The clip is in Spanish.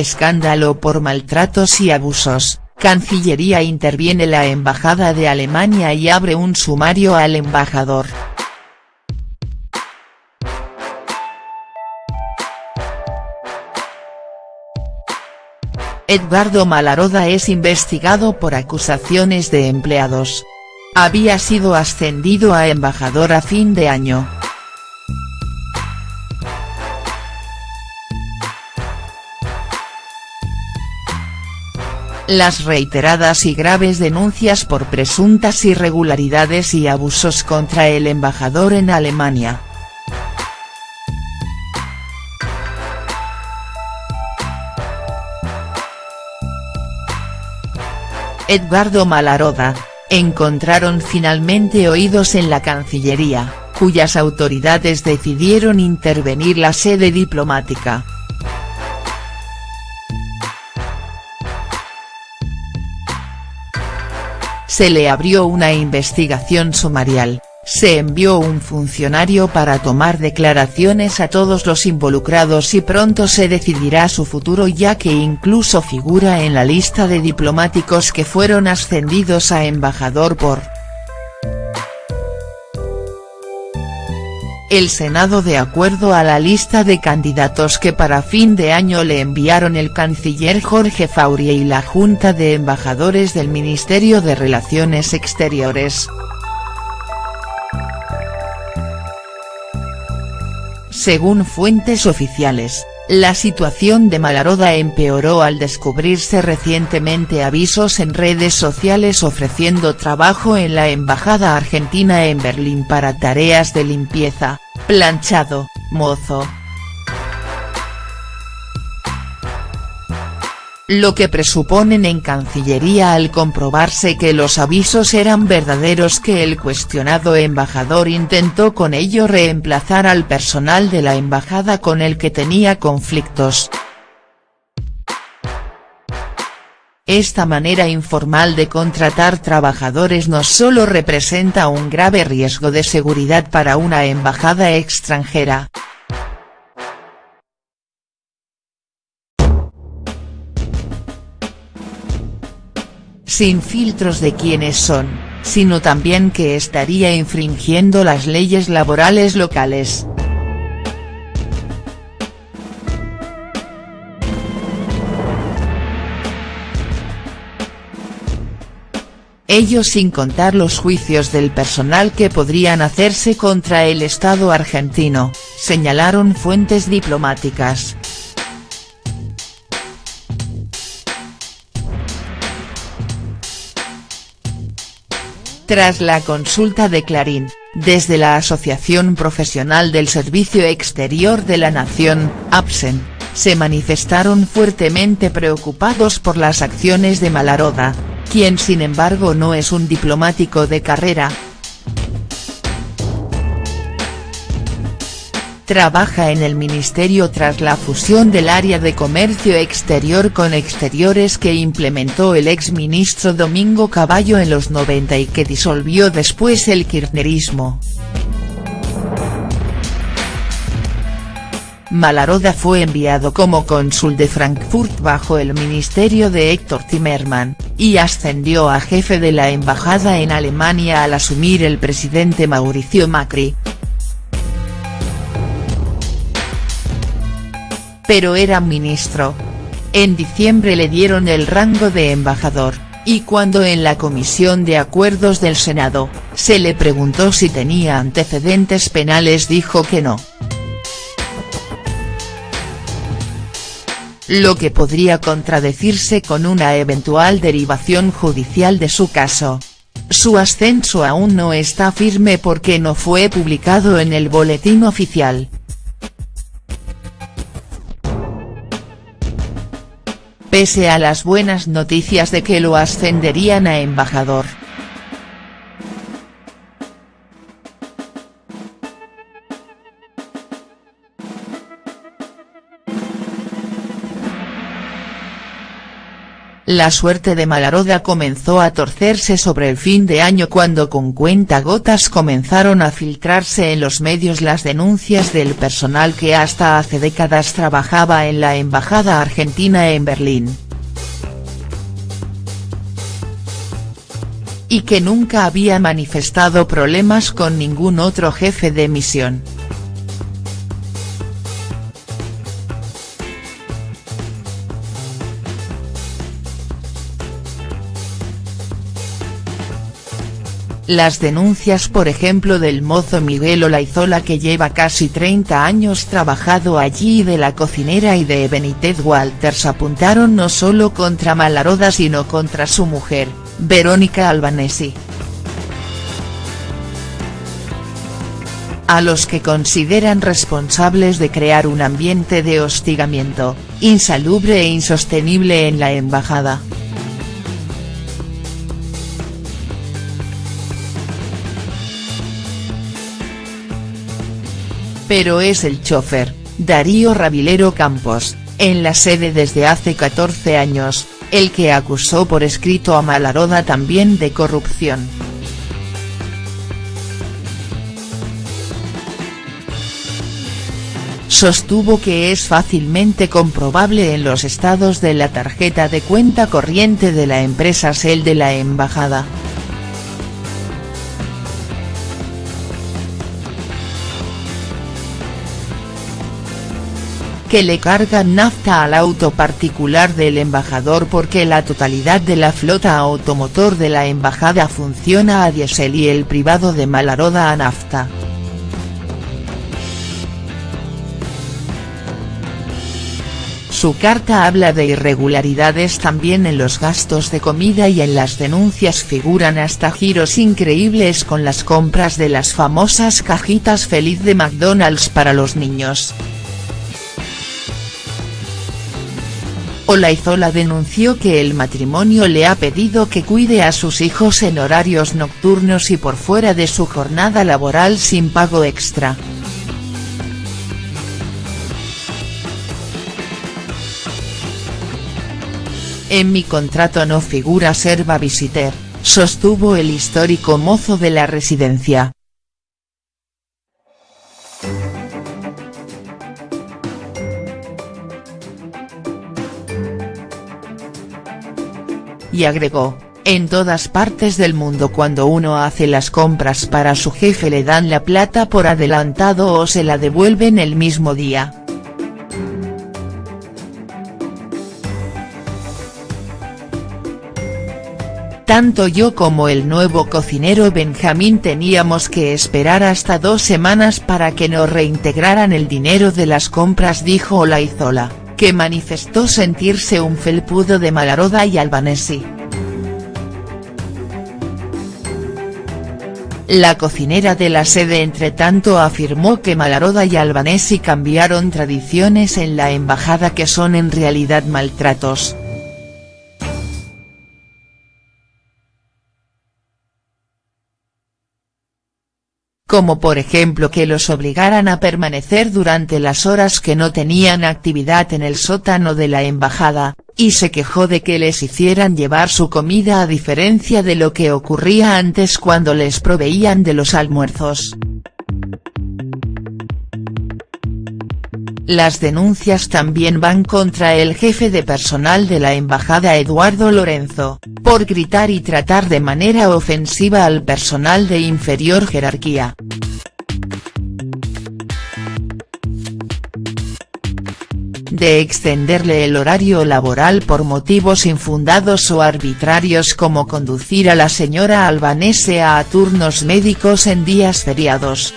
Escándalo por maltratos y abusos, Cancillería interviene la Embajada de Alemania y abre un sumario al embajador. Edgardo Malaroda es investigado por acusaciones de empleados. Había sido ascendido a embajador a fin de año. Las reiteradas y graves denuncias por presuntas irregularidades y abusos contra el embajador en Alemania. Edgardo Malaroda, encontraron finalmente oídos en la Cancillería, cuyas autoridades decidieron intervenir la sede diplomática. Se le abrió una investigación sumarial, se envió un funcionario para tomar declaraciones a todos los involucrados y pronto se decidirá su futuro ya que incluso figura en la lista de diplomáticos que fueron ascendidos a embajador por el Senado de acuerdo a la lista de candidatos que para fin de año le enviaron el canciller Jorge Faurie y la Junta de Embajadores del Ministerio de Relaciones Exteriores. Según fuentes oficiales, la situación de Malaroda empeoró al descubrirse recientemente avisos en redes sociales ofreciendo trabajo en la Embajada Argentina en Berlín para tareas de limpieza, planchado, mozo, lo que presuponen en Cancillería al comprobarse que los avisos eran verdaderos que el cuestionado embajador intentó con ello reemplazar al personal de la embajada con el que tenía conflictos. Esta manera informal de contratar trabajadores no solo representa un grave riesgo de seguridad para una embajada extranjera, sin filtros de quiénes son, sino también que estaría infringiendo las leyes laborales locales. Ello sin contar los juicios del personal que podrían hacerse contra el Estado argentino, señalaron fuentes diplomáticas. Tras la consulta de Clarín, desde la Asociación Profesional del Servicio Exterior de la Nación, APSEN, se manifestaron fuertemente preocupados por las acciones de Malaroda, quien sin embargo no es un diplomático de carrera, trabaja en el ministerio tras la fusión del área de comercio exterior con exteriores que implementó el ex-ministro Domingo Caballo en los 90 y que disolvió después el kirchnerismo. Malaroda fue enviado como cónsul de Frankfurt bajo el ministerio de Héctor Timmerman, y ascendió a jefe de la embajada en Alemania al asumir el presidente Mauricio Macri. pero era ministro. En diciembre le dieron el rango de embajador, y cuando en la Comisión de Acuerdos del Senado, se le preguntó si tenía antecedentes penales dijo que no. Lo que podría contradecirse con una eventual derivación judicial de su caso. Su ascenso aún no está firme porque no fue publicado en el boletín oficial. pese a las buenas noticias de que lo ascenderían a embajador. La suerte de Malaroda comenzó a torcerse sobre el fin de año cuando con cuentagotas comenzaron a filtrarse en los medios las denuncias del personal que hasta hace décadas trabajaba en la embajada argentina en Berlín. Y que nunca había manifestado problemas con ningún otro jefe de misión. Las denuncias por ejemplo del mozo Miguel Olaizola que lleva casi 30 años trabajado allí y de la cocinera y de Benítez Walters apuntaron no solo contra Malaroda sino contra su mujer, Verónica Albanesi. a los que consideran responsables de crear un ambiente de hostigamiento, insalubre e insostenible en la embajada. Pero es el chofer, Darío Ravilero Campos, en la sede desde hace 14 años, el que acusó por escrito a Malaroda también de corrupción. Sostuvo que es fácilmente comprobable en los estados de la tarjeta de cuenta corriente de la empresa Shell de la embajada. Que le cargan nafta al auto particular del embajador porque la totalidad de la flota automotor de la embajada funciona a diésel y el privado de Malaroda a nafta. Su carta habla de irregularidades también en los gastos de comida y en las denuncias figuran hasta giros increíbles con las compras de las famosas cajitas feliz de McDonald's para los niños. Olaizola denunció que el matrimonio le ha pedido que cuide a sus hijos en horarios nocturnos y por fuera de su jornada laboral sin pago extra. En mi contrato no figura ser babysitter, sostuvo el histórico mozo de la residencia. Y agregó, en todas partes del mundo cuando uno hace las compras para su jefe le dan la plata por adelantado o se la devuelven el mismo día. Tanto yo como el nuevo cocinero Benjamín teníamos que esperar hasta dos semanas para que nos reintegraran el dinero de las compras dijo Olaizola que manifestó sentirse un felpudo de Malaroda y Albanesi. La cocinera de la sede entretanto afirmó que Malaroda y Albanesi cambiaron tradiciones en la embajada que son en realidad maltratos. Como por ejemplo que los obligaran a permanecer durante las horas que no tenían actividad en el sótano de la embajada, y se quejó de que les hicieran llevar su comida a diferencia de lo que ocurría antes cuando les proveían de los almuerzos. Las denuncias también van contra el jefe de personal de la embajada Eduardo Lorenzo, por gritar y tratar de manera ofensiva al personal de inferior jerarquía. De extenderle el horario laboral por motivos infundados o arbitrarios como conducir a la señora albanese a turnos médicos en días feriados.